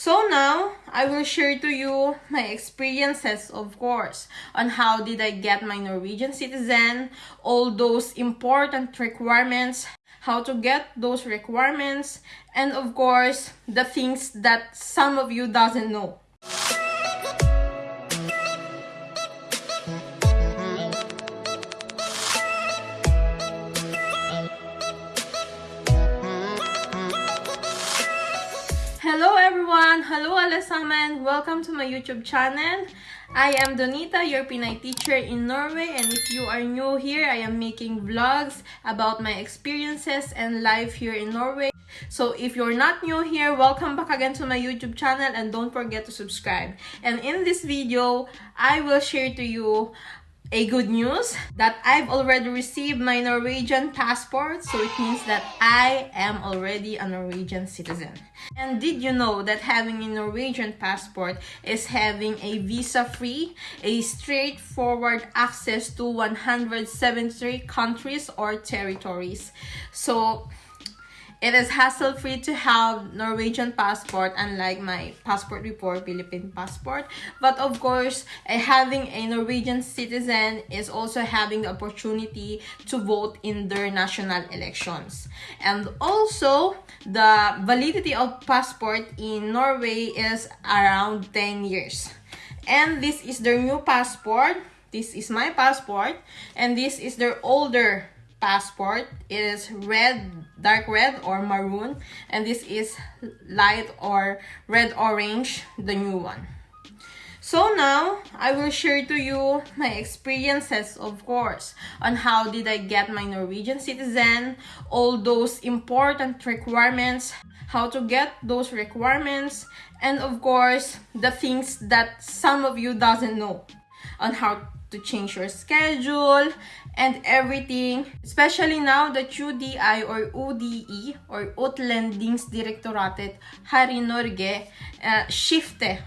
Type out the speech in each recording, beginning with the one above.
So now, I will share to you my experiences, of course, on how did I get my Norwegian citizen, all those important requirements, how to get those requirements, and of course, the things that some of you doesn't know. Everyone! Hello Alasaman! Welcome to my YouTube channel. I am Donita, your Pinay teacher in Norway and if you are new here, I am making vlogs about my experiences and life here in Norway. So if you're not new here, welcome back again to my YouTube channel and don't forget to subscribe. And in this video, I will share to you a good news that I've already received my Norwegian passport so it means that I am already a Norwegian citizen. And did you know that having a Norwegian passport is having a visa-free, a straightforward access to 173 countries or territories. So it is hassle-free to have Norwegian passport unlike my passport before, Philippine passport. But of course, uh, having a Norwegian citizen is also having the opportunity to vote in their national elections. And also, the validity of passport in Norway is around 10 years. And this is their new passport. This is my passport. And this is their older passport it is red dark red or maroon and this is light or red orange the new one. So now i will share to you my experiences of course on how did i get my norwegian citizen all those important requirements how to get those requirements and of course the things that some of you doesn't know on how to change your schedule and everything. Especially now that UDI or UDI or Utlendingsdirektoratet här i Norge uh, skifte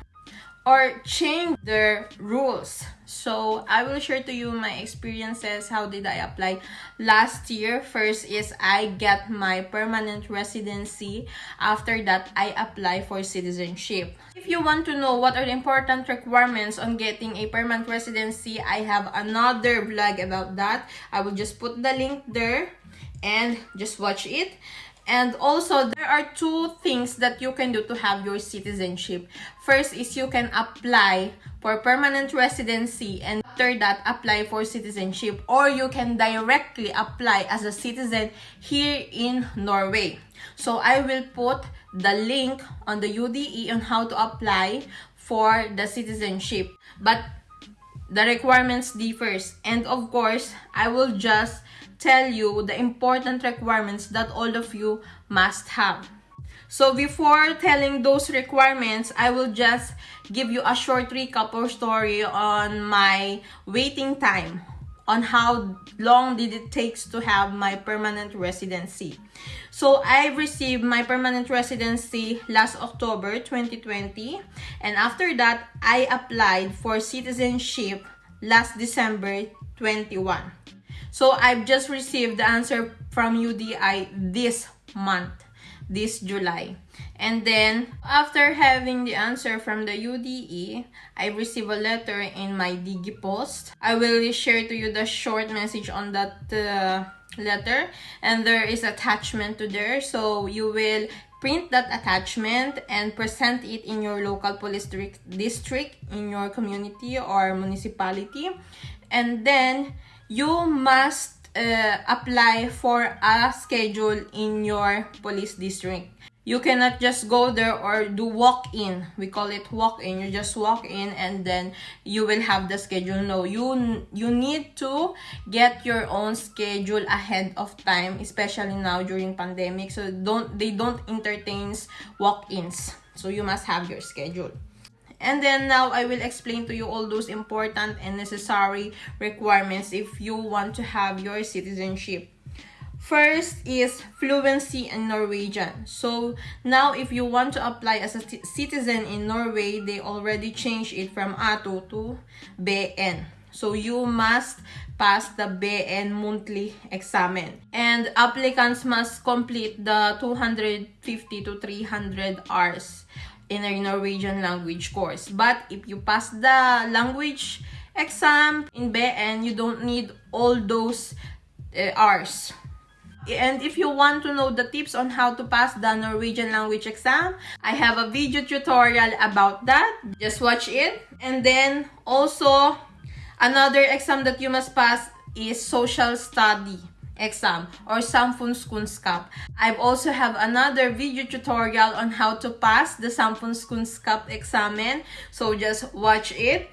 or change their rules. So I will share to you my experiences. How did I apply last year? First is I get my permanent residency. After that, I apply for citizenship. If you want to know what are the important requirements on getting a permanent residency, I have another vlog about that. I will just put the link there and just watch it. And also, there are two things that you can do to have your citizenship. First is you can apply for permanent residency and after that, apply for citizenship. Or you can directly apply as a citizen here in Norway. So, I will put the link on the UDI on how to apply for the citizenship. But the requirements differs. And of course, I will just tell you the important requirements that all of you must have. So before telling those requirements, I will just give you a short recap or story on my waiting time on how long did it takes to have my permanent residency. So I received my permanent residency last October 2020 and after that I applied for citizenship last December 21. So I've just received the answer from UDI this month, this July. And then after having the answer from the UDI, I receive a letter in my DigiPost. I will share to you the short message on that uh, letter and there is attachment to there so you will print that attachment and present it in your local police district in your community or municipality and then you must uh, apply for a schedule in your police district. You cannot just go there or do walk-in. We call it walk-in. You just walk in and then you will have the schedule. No you you need to get your own schedule ahead of time especially now during pandemic. So don't they don't entertain walk-ins. So you must have your schedule and then now I will explain to you all those important and necessary requirements if you want to have your citizenship First is fluency in Norwegian. So now if you want to apply as a citizen in Norway, they already changed it from A2 to B1. So you must pass the B1 monthly examen. And applicants must complete the 250 to 300 hours in a Norwegian language course. But if you pass the language exam in B1, you don't need all those uh, R's. And if you want to know the tips on how to pass the Norwegian language exam, I have a video tutorial about that. Just watch it. And then also, another exam that you must pass is social study exam or samfunnskunnskap. I also have another video tutorial on how to pass the samfunnskunnskap examen. So just watch it.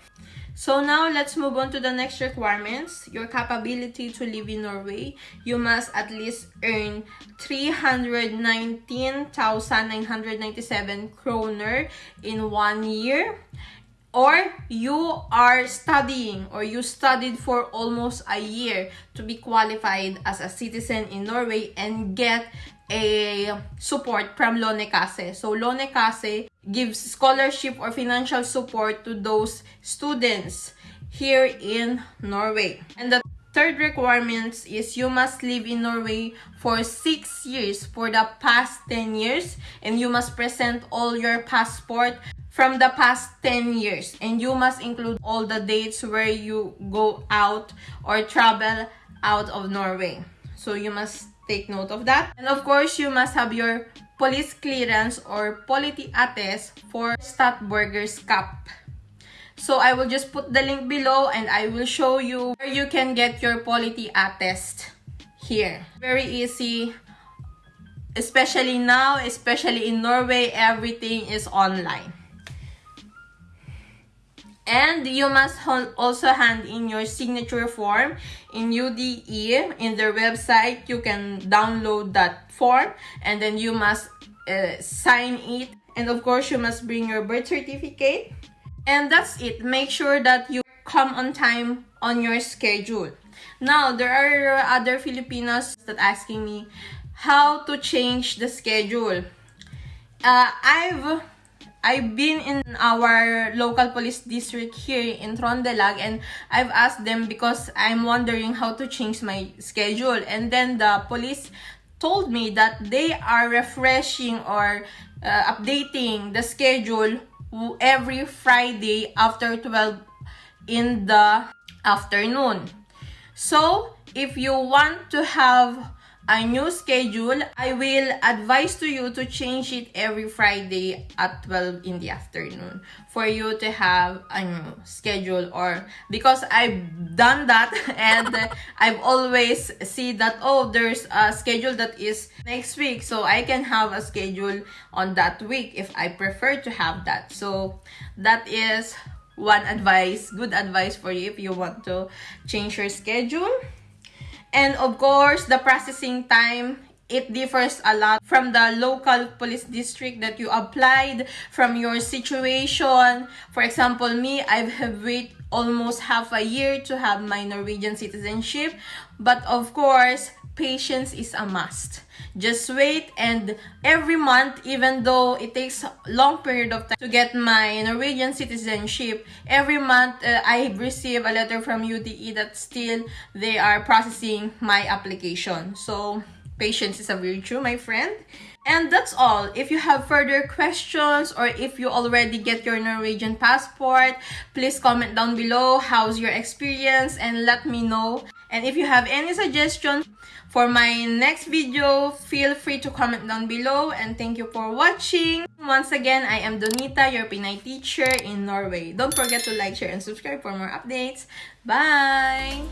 So now let's move on to the next requirements. Your capability to live in Norway. You must at least earn 319,997 kroner in one year or you are studying or you studied for almost a year to be qualified as a citizen in Norway and get a support from Lånekasse. So Lånekasse gives scholarship or financial support to those students here in Norway. And the third requirement is you must live in Norway for 6 years for the past 10 years and you must present all your passport from the past 10 years and you must include all the dates where you go out or travel out of Norway. So you must take note of that. And of course, you must have your police clearance or politi attest for Statsborgerskap. So I will just put the link below and I will show you where you can get your politi attest here. Very easy. Especially now, especially in Norway, everything is online. And you must also hand in your signature form in UDI. In their website, you can download that form and then you must uh, sign it. And of course, you must bring your birth certificate. And that's it. Make sure that you come on time on your schedule. Now, there are other Filipinos that asking me how to change the schedule. Uh, I've I've been in our local police district here in Trøndelag and I've asked them because I'm wondering how to change my schedule and then the police told me that they are refreshing or uh, updating the schedule every Friday after 12 in the afternoon. So, if you want to have a new schedule, I will advise to you to change it every Friday at 12 in the afternoon for you to have a new schedule or because I've done that and I've always see that oh there's a schedule that is next week so I can have a schedule on that week if I prefer to have that. So that is one advice, good advice for you if you want to change your schedule. And of course, the processing time it differs a lot from the local police district that you applied from your situation. For example me i have wait almost half a year to have my norwegian citizenship. But of course patience is a must. Just wait and every month even though it takes a long period of time to get my norwegian citizenship every month uh, i receive a letter from UDI that still they are processing my application. So patience is a virtue my friend and that's all. If you have further questions or if you already get your Norwegian passport, please comment down below how's your experience and let me know. And if you have any suggestions for my next video, feel free to comment down below and thank you for watching. Once again, I am Donita, your Pinay teacher in Norway. Don't forget to like, share, and subscribe for more updates. Bye!